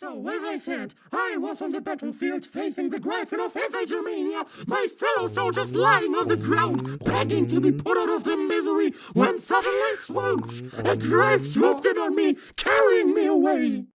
So, as I said, I was on the battlefield facing the Gryphon of Germania, my fellow soldiers lying on the ground, begging to be put out of their misery, when suddenly, swoosh, a Gryph swooped in on me, carrying me away.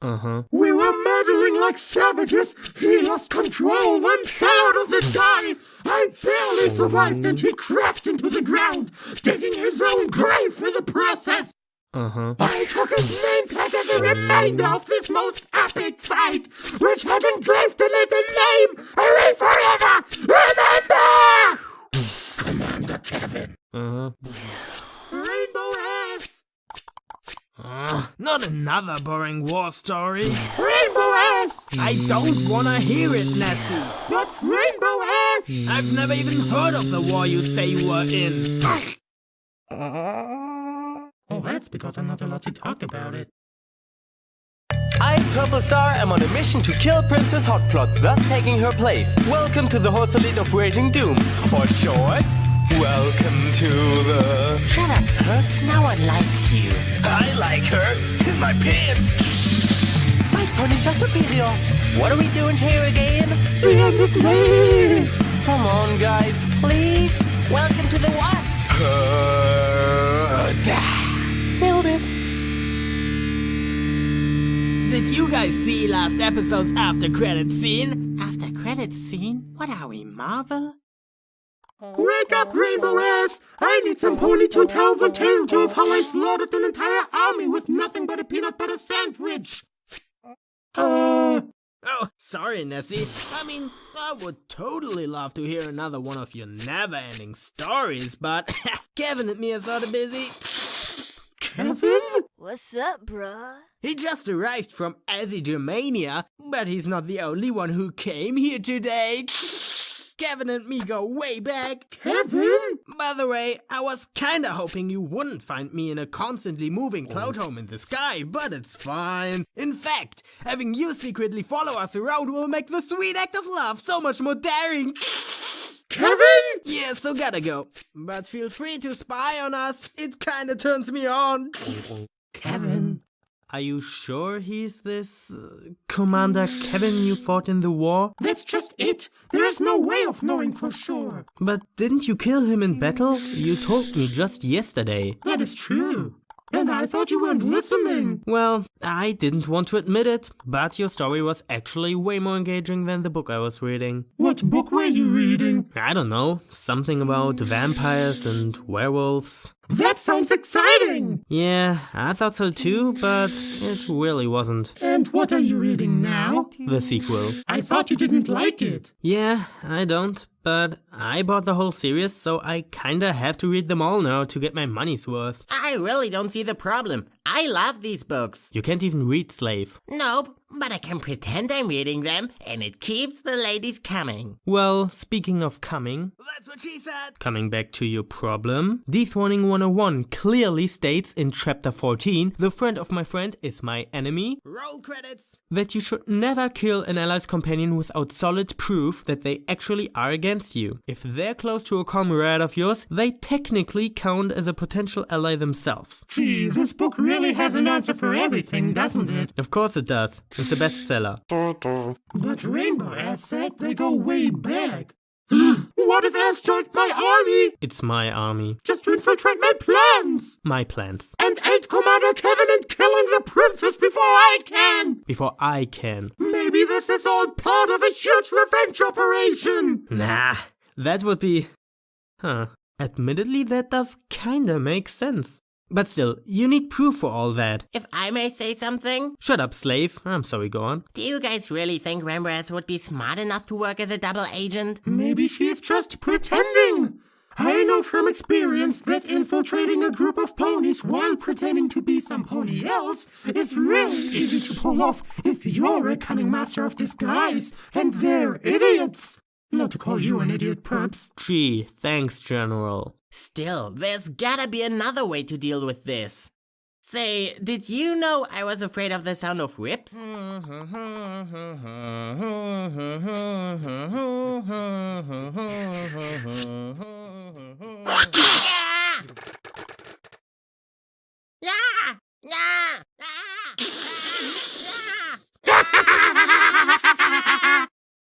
Uh-huh. We were murdering like savages. He lost control, then fell out of the sky. I barely survived and he crashed into the ground, digging his own grave for the process. Uh-huh. I took his name tag as a reminder of this most epic fight, which had engraved in it a name forever remember! Commander Kevin. Uh-huh. Rainbow S! Uh, not another boring war story. Rainbow S! I don't wanna hear it, Nessie. But Rainbow S! I've never even heard of the war you say you were in. Oh, that's because I'm not allowed to talk about it. Purple Star, am on a mission to kill Princess Hotplot, thus taking her place. Welcome to the Horse Elite of Raging Doom. Or short, welcome to the... Shut up, Perps. No one likes you. I like her. In my pants. My ponies are superior. What are we doing here again? We end is me! Come on, guys. Please. Welcome to the what? Nailed it. Did you guys see last episode's after credit scene? After credit scene? What are we, Marvel? Wake up, Rainbow Ass! I need some pony to tell the tale to of how I slaughtered an entire army with nothing but a peanut butter sandwich! Uh... Oh, sorry, Nessie. I mean, I would totally love to hear another one of your never-ending stories, but Kevin and me are sort of busy. Kevin? What's up, bruh? He just arrived from Germania, but he's not the only one who came here today. Kevin and me go way back. Kevin? By the way, I was kinda hoping you wouldn't find me in a constantly moving cloud home in the sky, but it's fine. In fact, having you secretly follow us around will make the sweet act of love so much more daring. Kevin? Yeah, so gotta go. But feel free to spy on us. It kinda turns me on. Kevin? Are you sure he's this uh, Commander Kevin you fought in the war? That's just it! There is no way of knowing for sure! But didn't you kill him in battle? You told me just yesterday. That is true. And I thought you weren't listening! Well, I didn't want to admit it, but your story was actually way more engaging than the book I was reading. What book were you reading? I don't know, something about vampires and werewolves. That sounds exciting! Yeah, I thought so too, but it really wasn't. And what are you reading now? The sequel. I thought you didn't like it. Yeah, I don't, but I bought the whole series, so I kinda have to read them all now to get my money's worth. I really don't see the problem. I love these books. You can't even read Slave. Nope, but I can pretend I'm reading them, and it keeps the ladies coming. Well, speaking of coming, That's what she said. coming back to your problem, Dethroning 101 clearly states in chapter 14, the friend of my friend is my enemy, Roll credits. that you should never kill an ally's companion without solid proof that they actually are against you. If they're close to a comrade of yours, they technically count as a potential ally themselves. Gee, this book really has an answer for everything, doesn't it? Of course it does. It's a bestseller. But Rainbow Ass said they go way back. what if Ass joined my army It's my army. just to infiltrate my plans? My plans. And aid Commander Kevin in killing the princess before I can! Before I can. Maybe this is all part of a huge revenge operation! Nah, that would be... Huh. Admittedly, that does kinda make sense. But still, you need proof for all that. If I may say something, Shut up, slave. I'm sorry, go on. do you guys really think Rembrandt would be smart enough to work as a double agent? Maybe she is just pretending! I know from experience that infiltrating a group of ponies while pretending to be some pony else is really easy to pull off if you're a cunning master of disguise and they're idiots! Not to call you an idiot, perps. Gee, thanks, General. Still, there's gotta be another way to deal with this. Say, did you know I was afraid of the sound of whips?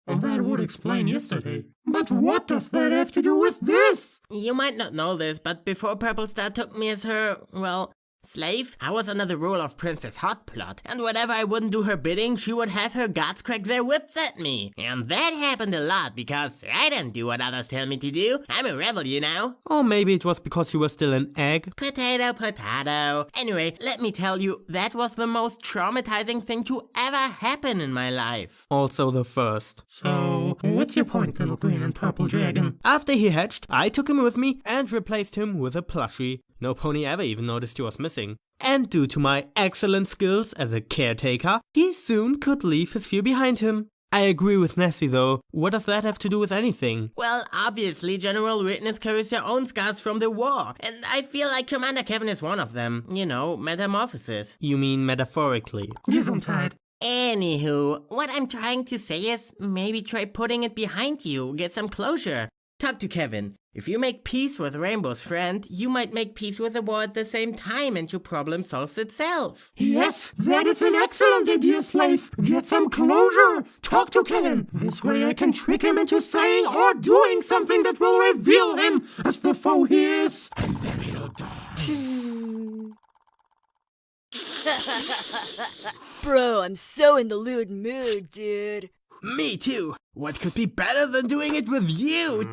that would explain yesterday. But what does that have to do with this? You might not know this, but before Purple Star took me as her, well, slave, I was under the rule of Princess Hotplot, and whenever I wouldn't do her bidding, she would have her guards crack their whips at me. And that happened a lot because I don't do what others tell me to do. I'm a rebel, you know. Or maybe it was because you were still an egg. Potato, potato. Anyway, let me tell you, that was the most traumatizing thing to ever happen in my life. Also the first. So, what's your point, little green and purple dragon? After he hatched, I took him with me and replaced him with a plushie. No pony ever even noticed he was missing. And due to my excellent skills as a caretaker, he soon could leave his few behind him. I agree with Nessie though. What does that have to do with anything? Well, obviously, General Witness carries their own scars from the war, and I feel like Commander Kevin is one of them. You know, metamorphosis. You mean metaphorically? Gesundheit. Anywho, what I'm trying to say is maybe try putting it behind you, get some closure. Talk to Kevin. If you make peace with Rainbow's friend, you might make peace with the war at the same time and your problem solves itself. Yes, that is an excellent idea, Slave. Get some closure. Talk to Kevin. This way I can trick him into saying or doing something that will reveal him as the foe he is. And then he'll die. Bro, I'm so in the lewd mood, dude. Me too. What could be better than doing it with you?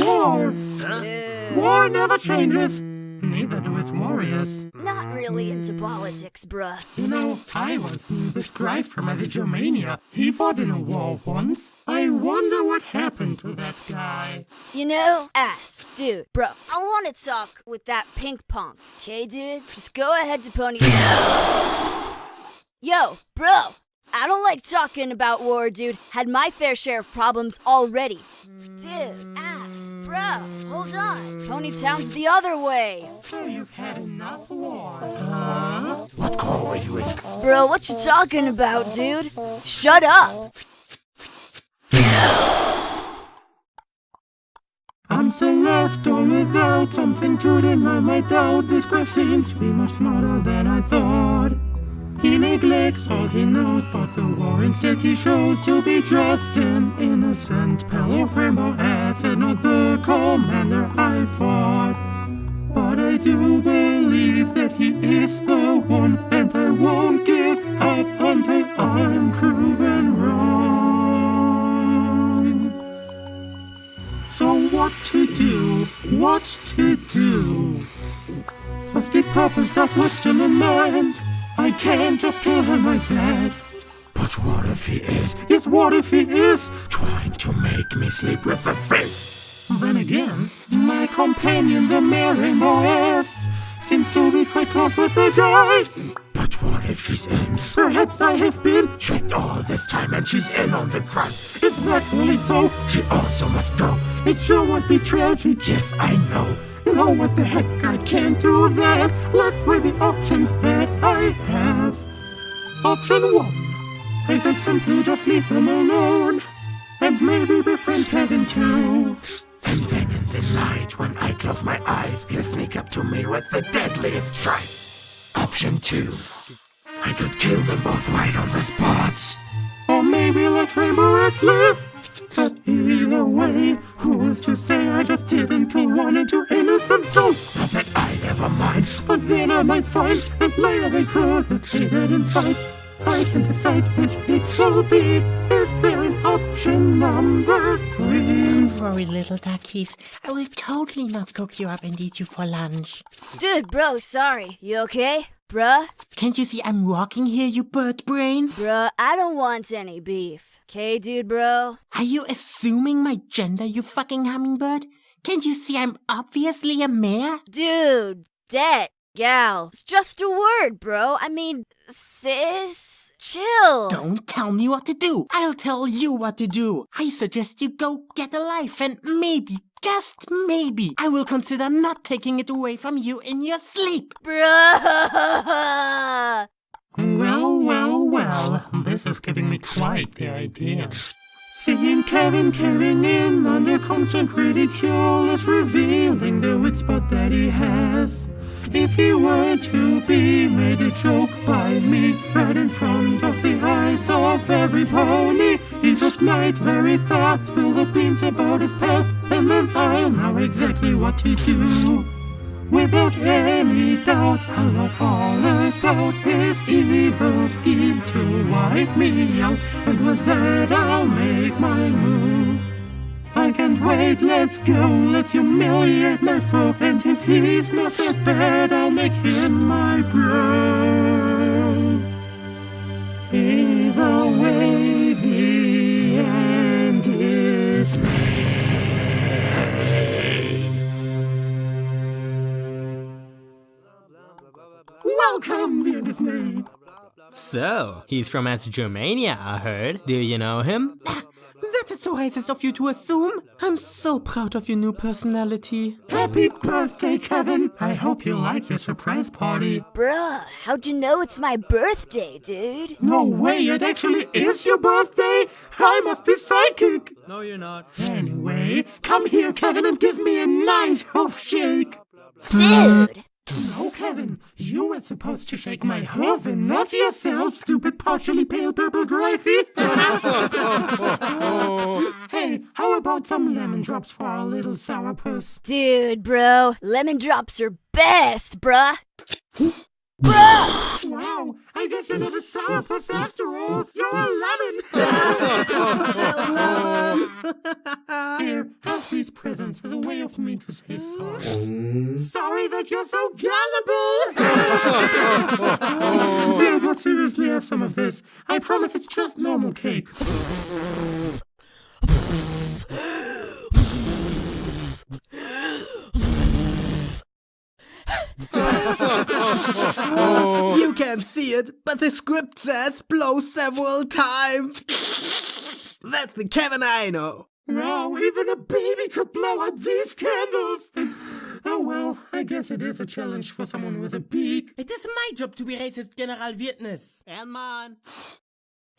War. Dude. War never changes. Neither do its warriors. Not really into politics, bruh. You know, I once knew this guy from as Germania. He fought in a war once. I wonder what happened to that guy. You know, ass, dude, bro. I want to talk with that pink punk, okay, dude? Just go ahead to pony. Yo, bro. I don't like talking about war, dude. Had my fair share of problems already. Dude, ass, bro. Hold on. Ponytown's the other way. So you've had enough war. Huh? What call were you in? Bro, what you talking about, dude? Shut up. I'm still left all without something to deny my doubt. This graph seems to be much smarter than I thought. He neglects all he knows, but the war instead he shows to be just an innocent of rainbow and not the commander I fought. But I do believe that he is the one, and I won't give up until I'm proven wrong. So what to do? What to do? Must keep Purple Star's what's still in mind. I can't just kill him like that. But what if he is? Yes, what if he is trying to make me sleep with the faith? Then again, my companion, the Rainbow S, seems to be quite close with the guy. But what if she's in? Perhaps I have been tricked all this time and she's in on the crime. If that's really so, she also must go. It sure would be tragic, yes, I know. No, what the heck, I can't do that. Let's weigh the options that I have. Option one, I could simply just leave them alone. And maybe befriend Kevin too. And then in the night, when I close my eyes, he'll sneak up to me with the deadliest strike. Option two, I could kill them both right on the spot. Or maybe let Rest live. But either way, who is to say I just didn't kill one into innocent I might find that later they could have hated and fight. I can decide which it will be. Is there an option number three? Don't worry, little duckies. I will totally not cook you up and eat you for lunch. Dude, bro, sorry. You okay? Bruh? Can't you see I'm walking here, you bird brain? Bruh, I don't want any beef. Okay, dude, bro? Are you assuming my gender, you fucking hummingbird? Can't you see I'm obviously a mare? Dude, dead, gal. It's just a word, bro. I mean, sis, chill. Don't tell me what to do. I'll tell you what to do. I suggest you go get a life and maybe, just maybe, I will consider not taking it away from you in your sleep. Bruh. Well, well, well, this is giving me quite the idea. Seeing Kevin carrying in under constant ridicule is revealing the weak spot that he has. If he were to be made a joke by me right in front of the eyes of every pony, it just might very fast spill the beans about his past, and then I'll know exactly what to do. Without any doubt, I'll know all about his evil scheme to wipe me out, and with that I'll make my wait, let's go, let's humiliate my foe, and if he's not that bad, I'll make him my bro. Either way, the end is Welcome, the end is made. So, he's from West Germania, I heard. Do you know him? That is so racist of you to assume. I'm so proud of your new personality. Happy birthday, Kevin. I hope you like your surprise party. Bruh, how'd you know it's my birthday, dude? No way, it actually is your birthday. I must be psychic. No, you're not. Anyway, come here, Kevin, and give me a nice hoof shake. Dude! No, Kevin, you were supposed to shake my hoof and not yourself, stupid partially pale purple gravy. hey, how about some lemon drops for our little sourpuss? Dude, bro, lemon drops are best, bruh. bruh! Wow, I guess you're not a sourpuss after all. You're a lemon. Here, have these presents as a way of me to say sorry. sorry that you're so gullible. yeah, but seriously, have some of this. I promise it's just normal cake. You can't see it, but the script says blow several times. That's the Kevin I know. Wow, even a baby could blow out these candles. Oh well, I guess it is a challenge for someone with a beak. It is my job to be racist, General Witness. And mine.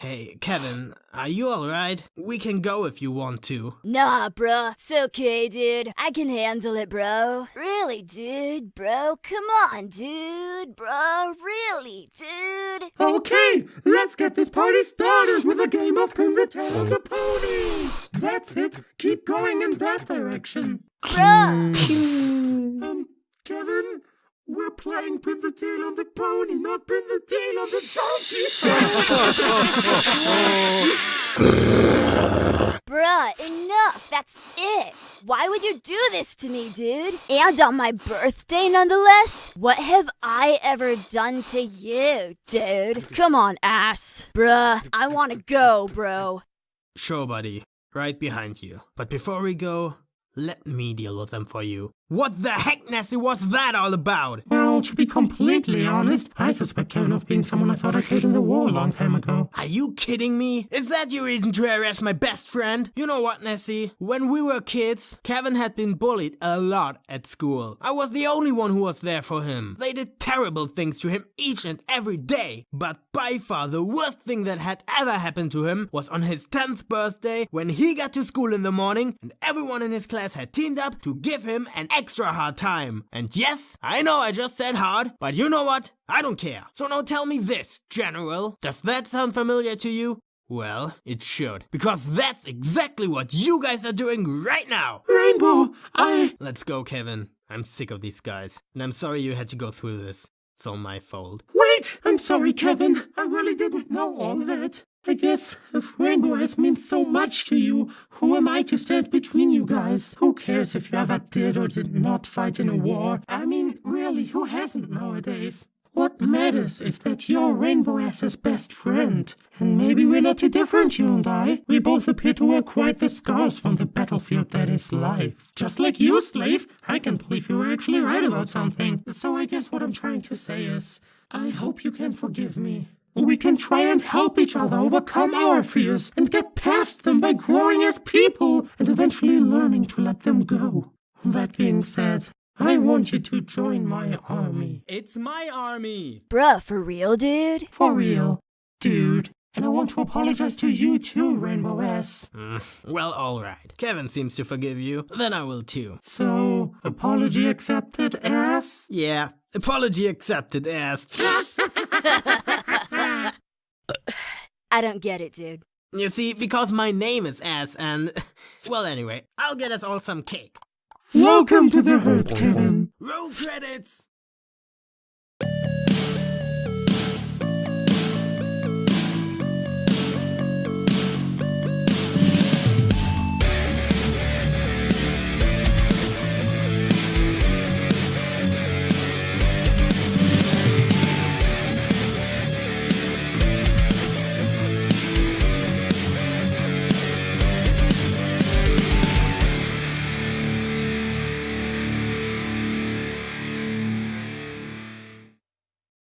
Hey, Kevin, are you alright? We can go if you want to. Nah, bruh. It's okay, dude. I can handle it, bro. Really, dude, bro. Come on, dude, bro. Really, dude. Okay, let's get this party started with a game of pin the tail on the pony. That's it. Keep going in that direction. Bruh. Um, Kevin, we're playing pin the tail on the pony, not pin the tail on the donkey. Bruh, enough. That's it. Why would you do this to me, dude? And on my birthday, nonetheless? What have I ever done to you, dude? Come on, ass. Bruh, I wanna go, bro. Sure, buddy. Right behind you. But before we go, let me deal with them for you. What the heck, Nessie, was that all about? well, to be completely honest, I suspect Kevin of being someone I thought I killed in the war a long time ago. Are you kidding me? Is that your reason to harass my best friend? You know what, Nessie? When we were kids, Kevin had been bullied a lot at school. I was the only one who was there for him. They did terrible things to him each and every day. But by far the worst thing that had ever happened to him was on his 10th birthday when he got to school in the morning and everyone in his class had teamed up to give him an extra hard time. And yes, I know I just said hard, but you know what? I don't care. So now tell me this, General. Does that sound familiar to you? Well, it should. Because that's exactly what you guys are doing right now. Rainbow, I. Let's go, Kevin. I'm sick of these guys. And I'm sorry you had to go through this. It's all my fault. Wait! I'm sorry, Kevin. I really didn't know all that. I guess if Rainbow has meant so much to you, who am I to stand between you guys? Who cares if you ever did or did not fight in a war? I mean, really, who hasn't nowadays? What matters is that you're Rainbow Ass's best friend. And maybe we're not too different, you and I. We both appear to wear quite the scars from the battlefield that is life. Just like you, Slave, I can believe you were actually right about something. So I guess what I'm trying to say is, I hope you can forgive me. We can try and help each other overcome our fears and get past them by growing as people and eventually learning to let them go. That being said, I want you to join my army. It's my army. Bruh, for real, dude? For real, dude. And I want to apologize to you too, Rainbow S. Mm, well, alright. Kevin seems to forgive you. Then I will too. So, apology accepted, ass? Yeah, apology accepted, ass. I don't get it, dude. You see, because my name is S and... Well, anyway, I'll get us all some cake. Welcome to the herd, Kevin. Roll credits!